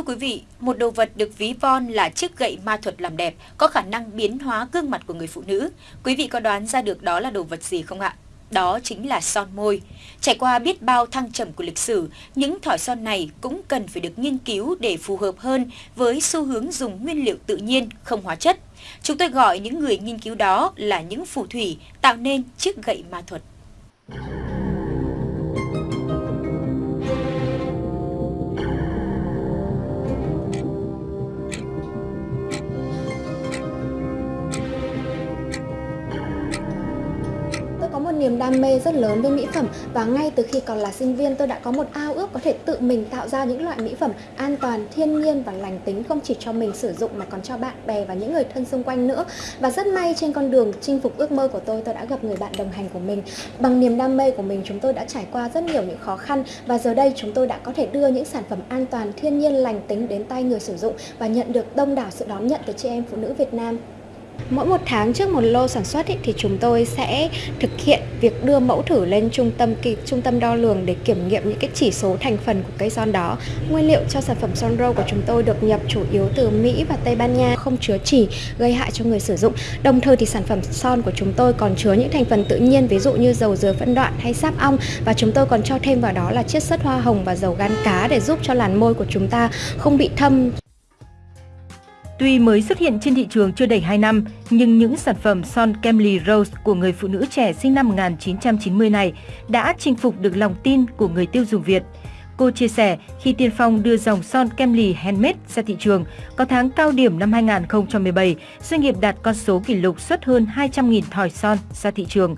Thưa quý vị, một đồ vật được ví von là chiếc gậy ma thuật làm đẹp, có khả năng biến hóa gương mặt của người phụ nữ. Quý vị có đoán ra được đó là đồ vật gì không ạ? Đó chính là son môi. Trải qua biết bao thăng trầm của lịch sử, những thỏi son này cũng cần phải được nghiên cứu để phù hợp hơn với xu hướng dùng nguyên liệu tự nhiên, không hóa chất. Chúng tôi gọi những người nghiên cứu đó là những phù thủy tạo nên chiếc gậy ma thuật. Niềm đam mê rất lớn với mỹ phẩm và ngay từ khi còn là sinh viên tôi đã có một ao ước có thể tự mình tạo ra những loại mỹ phẩm an toàn, thiên nhiên và lành tính không chỉ cho mình sử dụng mà còn cho bạn bè và những người thân xung quanh nữa. Và rất may trên con đường chinh phục ước mơ của tôi tôi đã gặp người bạn đồng hành của mình. Bằng niềm đam mê của mình chúng tôi đã trải qua rất nhiều những khó khăn và giờ đây chúng tôi đã có thể đưa những sản phẩm an toàn, thiên nhiên, lành tính đến tay người sử dụng và nhận được đông đảo sự đón nhận từ chị em phụ nữ Việt Nam. Mỗi một tháng trước một lô sản xuất ý, thì chúng tôi sẽ thực hiện việc đưa mẫu thử lên trung tâm kỳ, trung tâm đo lường để kiểm nghiệm những cái chỉ số thành phần của cây son đó. Nguyên liệu cho sản phẩm son râu của chúng tôi được nhập chủ yếu từ Mỹ và Tây Ban Nha, không chứa chỉ gây hại cho người sử dụng. Đồng thời thì sản phẩm son của chúng tôi còn chứa những thành phần tự nhiên ví dụ như dầu dừa phân đoạn hay sáp ong và chúng tôi còn cho thêm vào đó là chiết xuất hoa hồng và dầu gan cá để giúp cho làn môi của chúng ta không bị thâm Tuy mới xuất hiện trên thị trường chưa đầy 2 năm, nhưng những sản phẩm son Kemly Rose của người phụ nữ trẻ sinh năm 1990 này đã chinh phục được lòng tin của người tiêu dùng Việt. Cô chia sẻ khi Tiên Phong đưa dòng son Kemly Handmade ra thị trường, có tháng cao điểm năm 2017, doanh nghiệp đạt con số kỷ lục xuất hơn 200.000 thỏi son ra thị trường.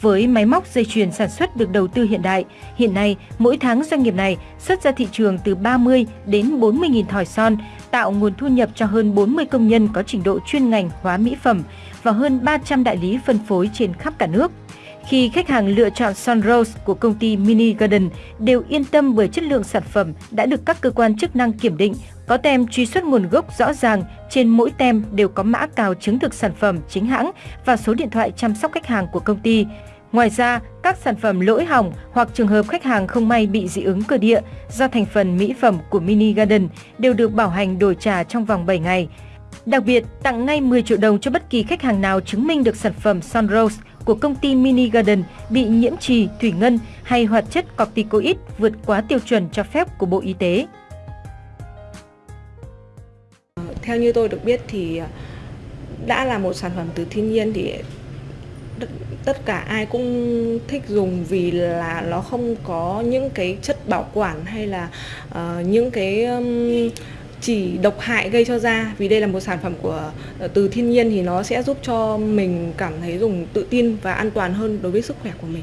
Với máy móc dây chuyền sản xuất được đầu tư hiện đại, hiện nay mỗi tháng doanh nghiệp này xuất ra thị trường từ 30 đến 40.000 thỏi son, tạo nguồn thu nhập cho hơn 40 công nhân có trình độ chuyên ngành hóa mỹ phẩm và hơn 300 đại lý phân phối trên khắp cả nước. Khi khách hàng lựa chọn Sunrose của công ty Mini Garden đều yên tâm bởi chất lượng sản phẩm đã được các cơ quan chức năng kiểm định, có tem truy xuất nguồn gốc rõ ràng, trên mỗi tem đều có mã cào chứng thực sản phẩm chính hãng và số điện thoại chăm sóc khách hàng của công ty. Ngoài ra, các sản phẩm lỗi hỏng hoặc trường hợp khách hàng không may bị dị ứng cơ địa do thành phần mỹ phẩm của Mini Garden đều được bảo hành đổi trả trong vòng 7 ngày. Đặc biệt, tặng ngay 10 triệu đồng cho bất kỳ khách hàng nào chứng minh được sản phẩm Sunrose của công ty Mini Garden bị nhiễm trì, thủy ngân hay hoạt chất corticoid vượt quá tiêu chuẩn cho phép của Bộ Y tế. Theo như tôi được biết thì à, đã là một sản phẩm từ thiên nhiên thì tất cả ai cũng thích dùng vì là nó không có những cái chất bảo quản hay là uh, những cái um, chỉ độc hại gây cho da vì đây là một sản phẩm của ờ, từ thiên nhiên thì nó sẽ giúp cho mình cảm thấy dùng tự tin và an toàn hơn đối với sức khỏe của mình.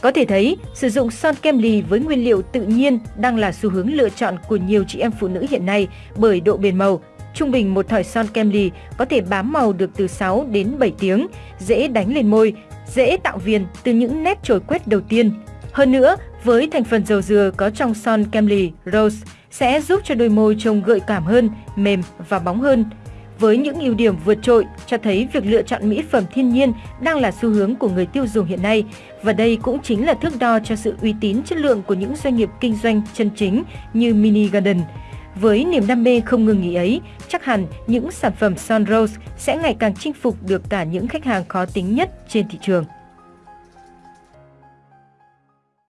Có thể thấy, sử dụng son kem lì với nguyên liệu tự nhiên đang là xu hướng lựa chọn của nhiều chị em phụ nữ hiện nay bởi độ bền màu, Trung bình một thỏi son kem lì có thể bám màu được từ 6 đến 7 tiếng, dễ đánh lên môi, dễ tạo viền từ những nét trồi quét đầu tiên. Hơn nữa, với thành phần dầu dừa có trong son kem lì Rose sẽ giúp cho đôi môi trông gợi cảm hơn, mềm và bóng hơn. Với những ưu điểm vượt trội cho thấy việc lựa chọn mỹ phẩm thiên nhiên đang là xu hướng của người tiêu dùng hiện nay và đây cũng chính là thước đo cho sự uy tín chất lượng của những doanh nghiệp kinh doanh chân chính như Mini Garden. Với niềm đam mê không ngừng nghỉ ấy, chắc hẳn những sản phẩm Son Rose sẽ ngày càng chinh phục được cả những khách hàng khó tính nhất trên thị trường.